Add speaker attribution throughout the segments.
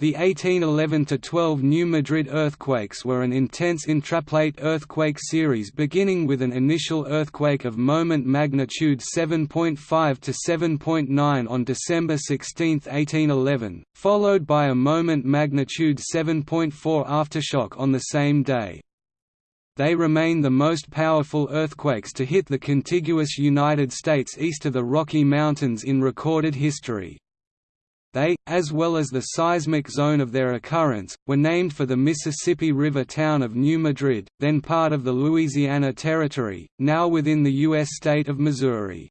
Speaker 1: The 1811–12 New Madrid earthquakes were an intense intraplate earthquake series beginning with an initial earthquake of moment magnitude 7.5 to 7.9 on December 16, 1811, followed by a moment magnitude 7.4 aftershock on the same day. They remain the most powerful earthquakes to hit the contiguous United States east of the Rocky Mountains in recorded history. They, as well as the seismic zone of their occurrence, were named for the Mississippi River town of New Madrid, then part of the Louisiana Territory, now within the U.S. state of Missouri.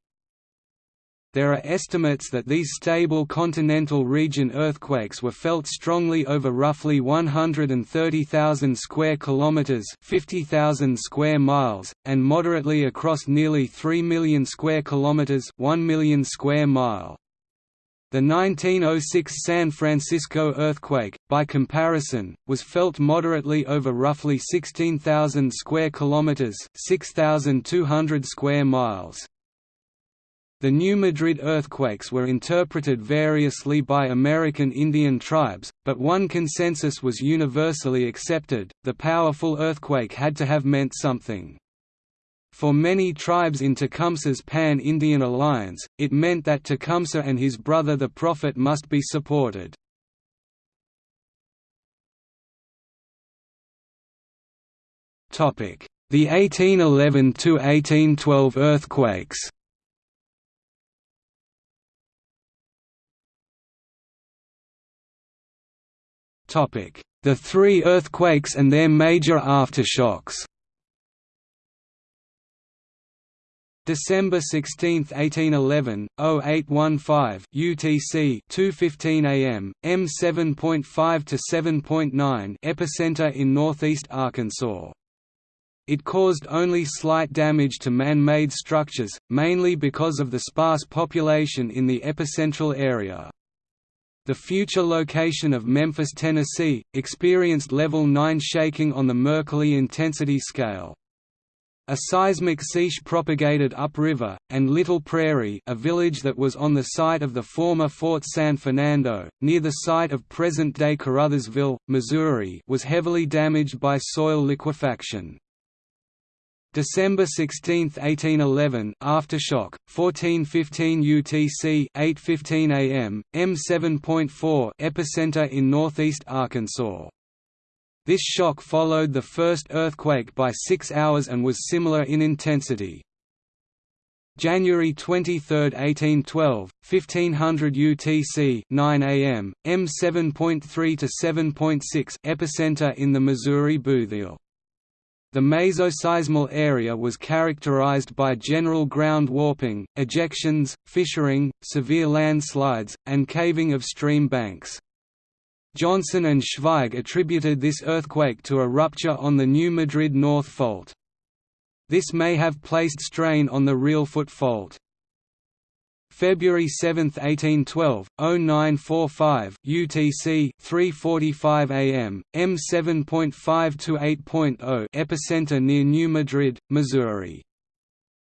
Speaker 1: There are estimates that these stable continental region earthquakes were felt strongly over roughly 130,000 square kilometers, 50,000 square miles, and moderately across nearly 3 million square kilometers, 1 million square mile. The 1906 San Francisco earthquake, by comparison, was felt moderately over roughly 16,000 square kilometers, 6,200 square miles. The New Madrid earthquakes were interpreted variously by American Indian tribes, but one consensus was universally accepted, the powerful earthquake had to have meant something. For many tribes in Tecumseh's Pan-Indian alliance, it meant that Tecumseh and his brother the Prophet must be supported. The 1811–1812 earthquakes The three earthquakes and their major aftershocks December 16, 1811, 0815 UTC 2:15 a.m. M 7.5 to 7.9 epicenter in northeast Arkansas. It caused only slight damage to man-made structures, mainly because of the sparse population in the epicentral area. The future location of Memphis, Tennessee, experienced level 9 shaking on the Mercalli intensity scale. A seismic siege propagated upriver, and Little Prairie a village that was on the site of the former Fort San Fernando, near the site of present-day Caruthersville, Missouri was heavily damaged by soil liquefaction. December 16, 1811 aftershock 1415 UTC 8:15 am M7.4 epicenter in northeast Arkansas this shock followed the first earthquake by six hours and was similar in intensity. January 23, 1812, 1500 UTC 9 am, M7.3 to 7.6 epicenter in the Missouri Bootheel. The mesoseismal area was characterized by general ground warping, ejections, fissuring, severe landslides, and caving of stream banks. Johnston and Schweig attributed this earthquake to a rupture on the New Madrid North Fault. This may have placed strain on the Reelfoot Fault. February 7, 1812, 0945 UTC 3:45 AM, M7.5 to 8.0 epicenter near New Madrid, Missouri.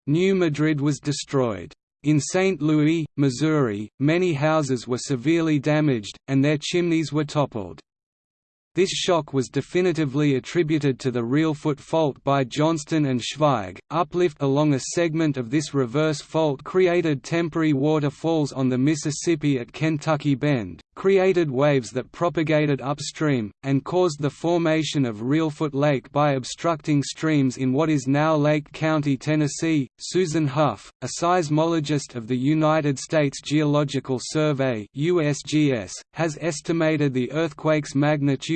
Speaker 1: New Madrid was destroyed. In St. Louis, Missouri, many houses were severely damaged, and their chimneys were toppled. This shock was definitively attributed to the Reelfoot fault by Johnston and Schweig. Uplift along a segment of this reverse fault created temporary waterfalls on the Mississippi at Kentucky Bend, created waves that propagated upstream, and caused the formation of Reelfoot Lake by obstructing streams in what is now Lake County, Tennessee. Susan Hough, a seismologist of the United States Geological Survey (USGS), has estimated the earthquake's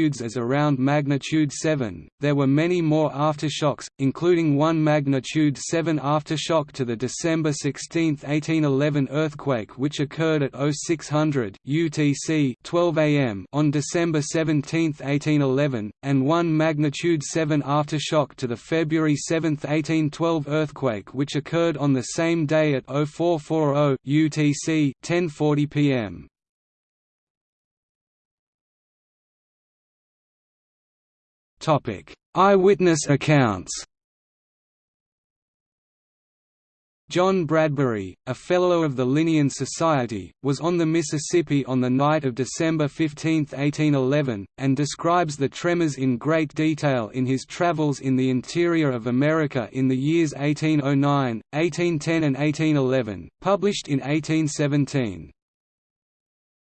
Speaker 1: magnitudes as around magnitude 7. There were many more aftershocks, including one magnitude 7 aftershock to the December 16, 1811 earthquake which occurred at 0600 UTC 12 am on December 17, 1811, and 1 magnitude 7 aftershock to the February 7, 1812 earthquake which occurred on the same day at 0440 UTC 10:40 p.m. Eyewitness accounts. John Bradbury, a Fellow of the Linnean Society, was on the Mississippi on the night of December 15, 1811, and describes the tremors in great detail in his travels in the interior of America in the years 1809, 1810 and 1811, published in 1817.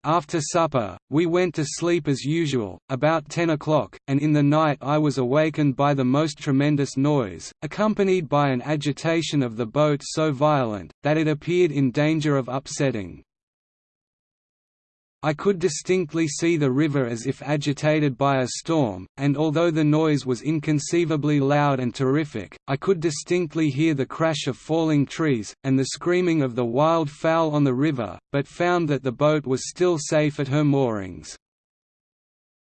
Speaker 1: After supper, we went to sleep as usual, about ten o'clock, and in the night I was awakened by the most tremendous noise, accompanied by an agitation of the boat so violent, that it appeared in danger of upsetting. I could distinctly see the river as if agitated by a storm, and although the noise was inconceivably loud and terrific, I could distinctly hear the crash of falling trees, and the screaming of the wild fowl on the river, but found that the boat was still safe at her moorings.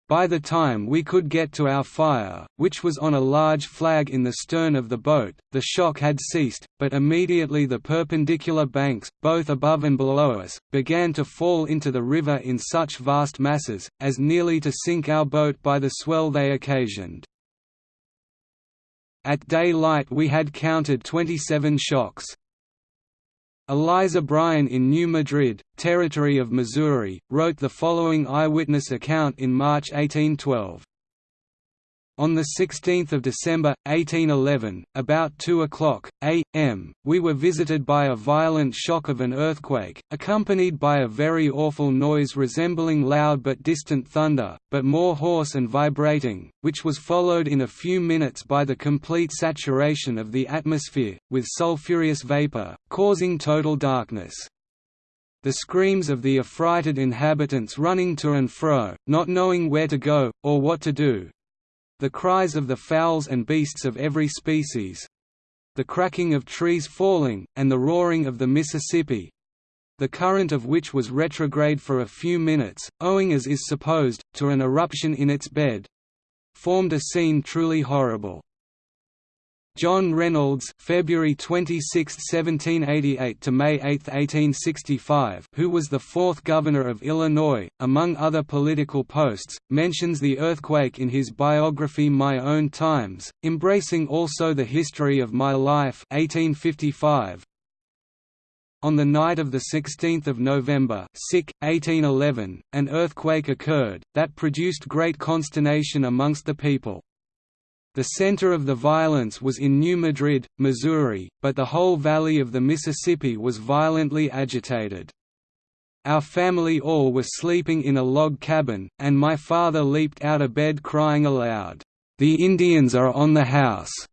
Speaker 1: By the time we could get to our fire, which was on a large flag in the stern of the boat, the shock had ceased, but immediately the perpendicular banks, both above and below us, began to fall into the river in such vast masses, as nearly to sink our boat by the swell they occasioned. At daylight we had counted 27 shocks. Eliza Bryan in New Madrid, Territory of Missouri, wrote the following eyewitness account in March 1812. On 16 December, 1811, about 2 o'clock, a.m., we were visited by a violent shock of an earthquake, accompanied by a very awful noise resembling loud but distant thunder, but more hoarse and vibrating, which was followed in a few minutes by the complete saturation of the atmosphere, with sulphurous vapor, causing total darkness the screams of the affrighted inhabitants running to and fro, not knowing where to go, or what to do, the cries of the fowls and beasts of every species the cracking of trees falling, and the roaring of the Mississippi the current of which was retrograde for a few minutes, owing as is supposed, to an eruption in its bed formed a scene truly horrible. John Reynolds February 26, 1788 to May 8, 1865 who was the fourth governor of Illinois, among other political posts, mentions the earthquake in his biography My Own Times, embracing also the history of my life 1855, on the night of 16 November 1811, an earthquake occurred, that produced great consternation amongst the people. The center of the violence was in New Madrid, Missouri, but the whole valley of the Mississippi was violently agitated. Our family all were sleeping in a log cabin, and my father leaped out of bed crying aloud, "'The Indians are on the house!'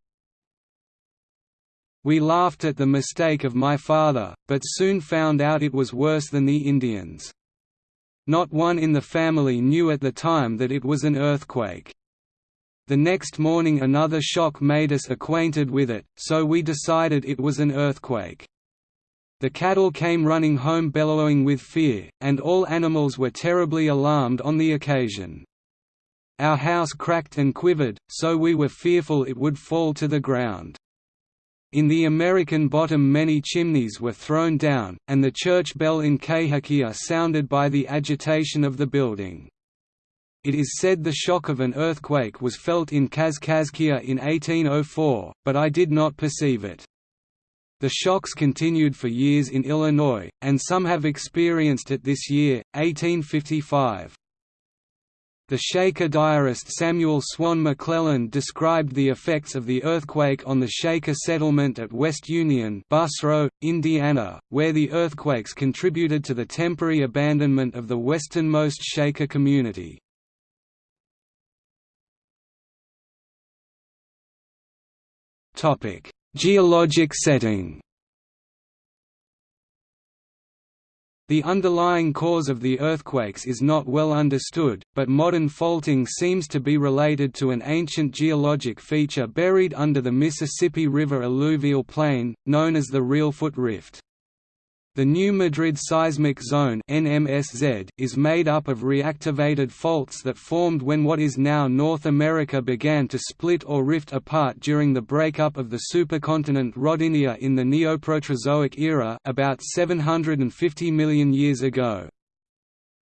Speaker 1: We laughed at the mistake of my father, but soon found out it was worse than the Indians. Not one in the family knew at the time that it was an earthquake. The next morning another shock made us acquainted with it, so we decided it was an earthquake. The cattle came running home bellowing with fear, and all animals were terribly alarmed on the occasion. Our house cracked and quivered, so we were fearful it would fall to the ground. In the American bottom many chimneys were thrown down, and the church bell in Cahokia sounded by the agitation of the building. It is said the shock of an earthquake was felt in Kaskaskia in 1804, but I did not perceive it. The shocks continued for years in Illinois, and some have experienced it this year, 1855. The Shaker diarist Samuel Swan McClellan described the effects of the earthquake on the Shaker settlement at West Union Busro, Indiana, where the earthquakes contributed to the temporary abandonment of the westernmost Shaker community. Topic: Geologic setting. The underlying cause of the earthquakes is not well understood, but modern faulting seems to be related to an ancient geologic feature buried under the Mississippi River alluvial plain, known as the Reelfoot Rift. The New Madrid Seismic Zone is made up of reactivated faults that formed when what is now North America began to split or rift apart during the breakup of the supercontinent Rodinia in the Neoproterozoic era about 750 million years ago.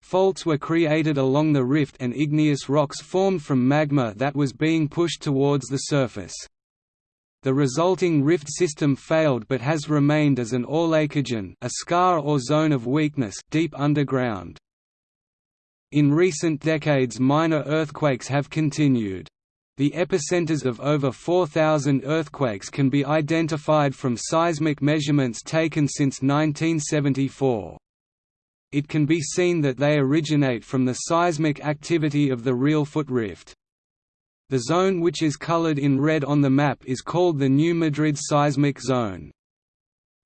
Speaker 1: Faults were created along the rift and igneous rocks formed from magma that was being pushed towards the surface. The resulting rift system failed but has remained as an aulacogen a scar or zone of weakness deep underground. In recent decades minor earthquakes have continued. The epicenters of over 4,000 earthquakes can be identified from seismic measurements taken since 1974. It can be seen that they originate from the seismic activity of the Reelfoot Rift. The zone which is colored in red on the map is called the New Madrid seismic zone.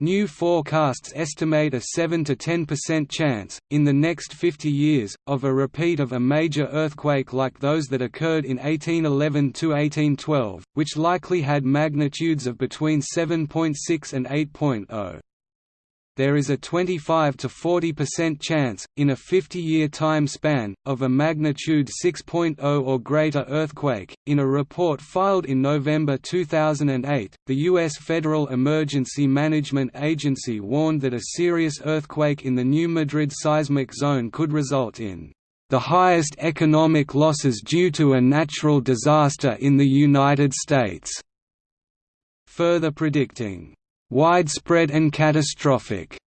Speaker 1: New forecasts estimate a 7 to 10% chance, in the next 50 years, of a repeat of a major earthquake like those that occurred in 1811–1812, which likely had magnitudes of between 7.6 and 8.0 there is a 25 to 40% chance, in a 50-year time span, of a magnitude 6.0 or greater earthquake. In a report filed in November 2008, the U.S. Federal Emergency Management Agency warned that a serious earthquake in the New Madrid seismic zone could result in the highest economic losses due to a natural disaster in the United States, further predicting widespread and catastrophic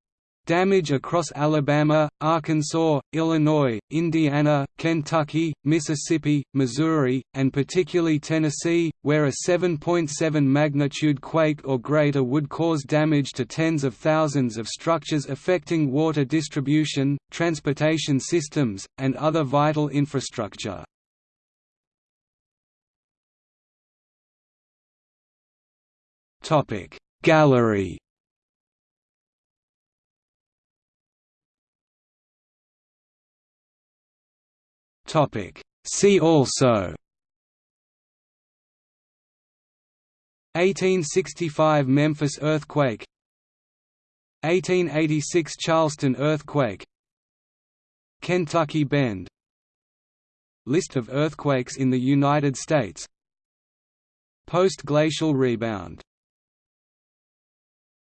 Speaker 1: damage across Alabama, Arkansas, Illinois, Indiana, Kentucky, Mississippi, Missouri, and particularly Tennessee, where a 7.7 magnitude quake or greater would cause damage to tens of thousands of structures affecting water distribution, transportation systems, and other vital infrastructure. Gallery. See also. 1865 Memphis earthquake. 1886 Charleston earthquake. Kentucky Bend. List of earthquakes in the United States. Post-glacial rebound